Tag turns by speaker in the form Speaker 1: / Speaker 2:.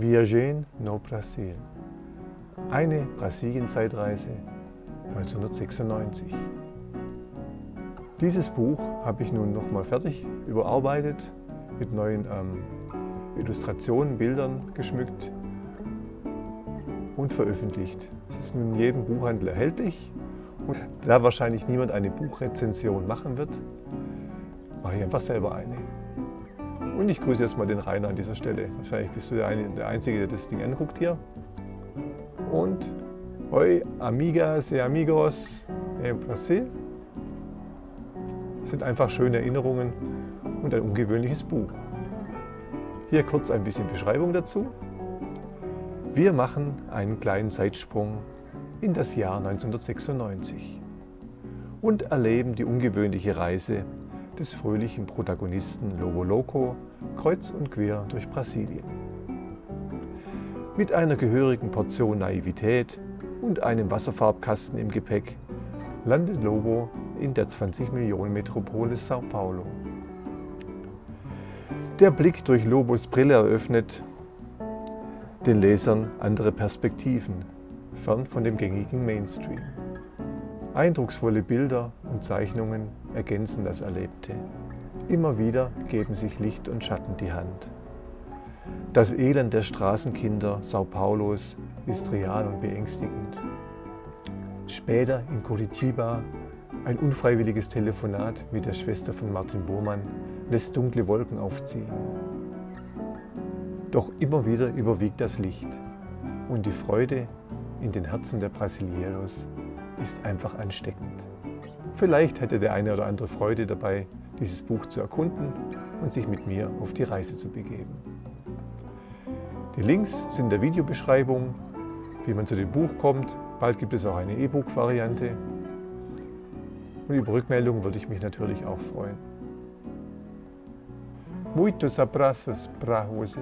Speaker 1: Viagem no Brasil. Eine Brasilien-Zeitreise 1996. Dieses Buch habe ich nun nochmal fertig überarbeitet, mit neuen ähm, Illustrationen, Bildern geschmückt und veröffentlicht. Es ist nun in jedem Buchhandel erhältlich. Und da wahrscheinlich niemand eine Buchrezension machen wird, mache ich einfach selber eine. Und ich grüße jetzt mal den Rainer an dieser Stelle. Wahrscheinlich bist du der, eine, der Einzige, der das Ding anguckt hier. Und hoi, amigas y amigos en Brasil. Das sind einfach schöne Erinnerungen und ein ungewöhnliches Buch. Hier kurz ein bisschen Beschreibung dazu. Wir machen einen kleinen Zeitsprung in das Jahr 1996 und erleben die ungewöhnliche Reise des fröhlichen Protagonisten Lobo Loco kreuz und quer durch Brasilien. Mit einer gehörigen Portion Naivität und einem Wasserfarbkasten im Gepäck landet Lobo in der 20 Millionen Metropole Sao Paulo. Der Blick durch Lobos Brille eröffnet den Lesern andere Perspektiven, fern von dem gängigen Mainstream. Eindrucksvolle Bilder und Zeichnungen ergänzen das Erlebte. Immer wieder geben sich Licht und Schatten die Hand. Das Elend der Straßenkinder Sao Paulos ist real und beängstigend. Später in Curitiba ein unfreiwilliges Telefonat mit der Schwester von Martin Bormann lässt dunkle Wolken aufziehen. Doch immer wieder überwiegt das Licht und die Freude in den Herzen der Brasileros ist einfach ansteckend. Vielleicht hätte der eine oder andere Freude dabei, dieses Buch zu erkunden und sich mit mir auf die Reise zu begeben. Die Links sind in der Videobeschreibung, wie man zu dem Buch kommt. Bald gibt es auch eine E-Book-Variante. Und über Rückmeldungen würde ich mich natürlich auch freuen. Muitos abraços para você.